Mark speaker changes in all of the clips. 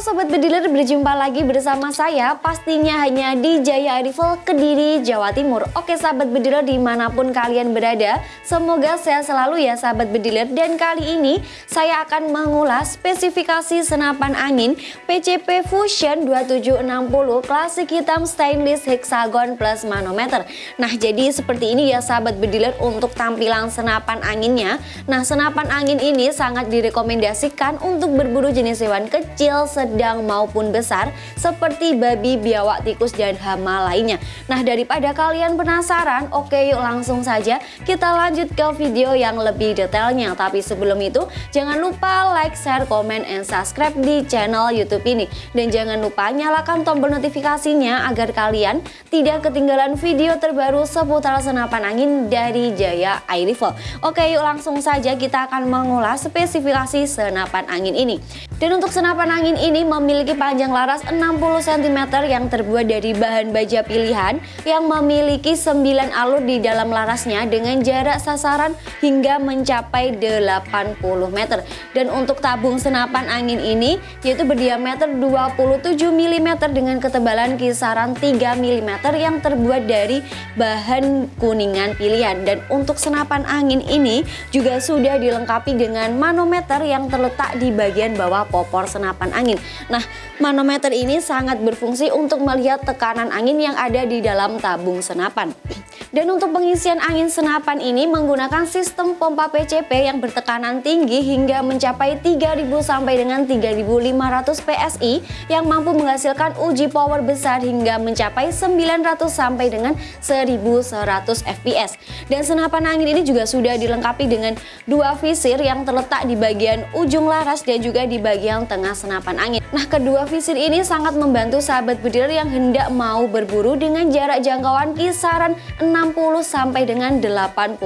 Speaker 1: Sobat Bediler, berjumpa lagi bersama saya pastinya hanya di Jaya Rifle Kediri, Jawa Timur. Oke sahabat Bediler di mana pun kalian berada Semoga sehat selalu ya sahabat Bediler. Dan kali ini saya akan mengulas spesifikasi senapan angin PCP Fusion 2760 Klasik hitam stainless hexagon plus manometer. Nah jadi seperti ini ya sahabat Bediler untuk tampilan senapan anginnya. Nah senapan angin ini sangat direkomendasikan untuk berburu jenis hewan kecil, sedang maupun besar seperti babi, biawak, tikus, dan hama lainnya. Nah daripada kalian penasaran, oke yuk langsung saja kita lanjut ke video yang lebih detailnya. Tapi sebelum itu jangan lupa like, share, komen, and subscribe di channel youtube ini. Dan jangan lupa nyalakan tombol notifikasinya agar kalian tidak ketinggalan video terbaru seputar senapan angin dari Jaya Air Rifle. Oke yuk langsung saja kita akan mengulas spesifikasi senapan angin ini. Dan untuk senapan angin ini memiliki panjang laras 60 cm yang terbuat dari bahan baja pilihan yang memiliki 9 alur di dalam larasnya dengan jarak sasaran hingga mencapai 80 meter. Dan untuk tabung senapan angin ini yaitu berdiameter 27 mm dengan ketebalan kisaran 3 mm yang terbuat dari bahan kuningan pilihan. Dan untuk senapan angin ini juga sudah dilengkapi dengan manometer yang terletak di bagian bawah popor senapan angin. Nah, manometer ini sangat berfungsi untuk melihat tekanan angin yang ada di dalam tabung senapan. Dan untuk pengisian angin senapan ini menggunakan sistem pompa PCP yang bertekanan tinggi hingga mencapai 3000 sampai dengan 3500 PSI yang mampu menghasilkan uji power besar hingga mencapai 900 sampai dengan 1100 fps. Dan senapan angin ini juga sudah dilengkapi dengan dua visir yang terletak di bagian ujung laras dan juga di bagian tengah senapan angin. Nah, kedua visir ini sangat membantu sahabat bediler yang hendak mau berburu dengan jarak jangkauan kisaran 60 sampai dengan 85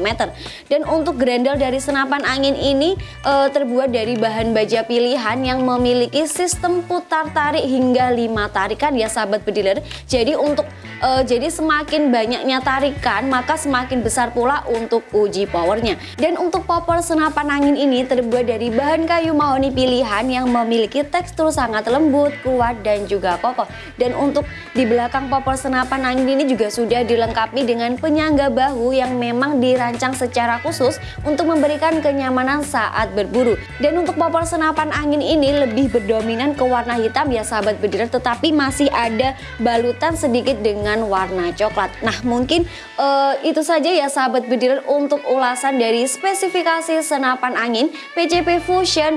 Speaker 1: meter. Dan untuk grendel dari senapan angin ini e, terbuat dari bahan baja pilihan yang memiliki sistem putar tarik hingga 5 tarikan ya sahabat bediler. Jadi untuk e, jadi semakin banyaknya tarikan maka semakin besar pula untuk uji powernya. Dan untuk popor senapan angin ini terbuat dari bahan kayu mahoni pilihan yang memiliki tekstur sangat lembut, kuat dan juga kokoh. Dan untuk di belakang popor senapan angin ini juga sudah dilengkapi dengan penyangga bahu yang memang dirancang secara khusus untuk memberikan kenyamanan saat berburu. Dan untuk popor senapan angin ini lebih berdominan ke warna hitam ya sahabat bediler tetapi masih ada balutan sedikit dengan warna coklat. Nah mungkin uh, itu saja ya sahabat bediler untuk ulasan dari spesifikasi senapan angin PCP Fusion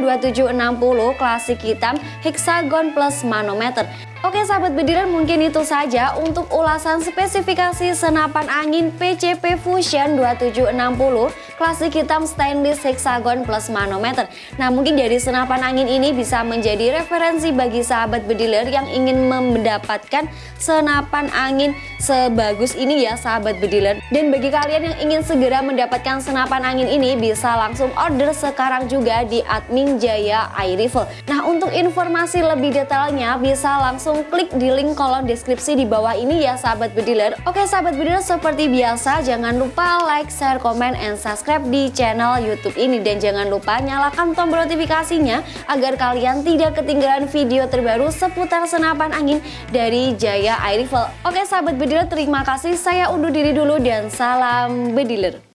Speaker 1: 2760 klasik hitam hexagon plus manometer. Oke sahabat bediler mungkin itu saja untuk ulasan spesifikasi senapan angin PCP Fusion 2760 klasik hitam stainless hexagon plus manometer. Nah mungkin dari senapan angin ini bisa menjadi referensi bagi sahabat bediler yang ingin mendapatkan senapan angin sebagus ini ya sahabat bediler. Dan bagi kalian yang ingin segera mendapatkan senapan angin ini bisa langsung order sekarang juga di admin Jaya Air Rifle. Nah untuk informasi lebih detailnya bisa langsung langsung klik di link kolom deskripsi di bawah ini ya sahabat bediler. Oke sahabat bediler seperti biasa jangan lupa like, share, komen, and subscribe di channel YouTube ini dan jangan lupa nyalakan tombol notifikasinya agar kalian tidak ketinggalan video terbaru seputar senapan angin dari Jaya Air Rifle. Oke sahabat bediler terima kasih saya undur diri dulu dan salam bediler.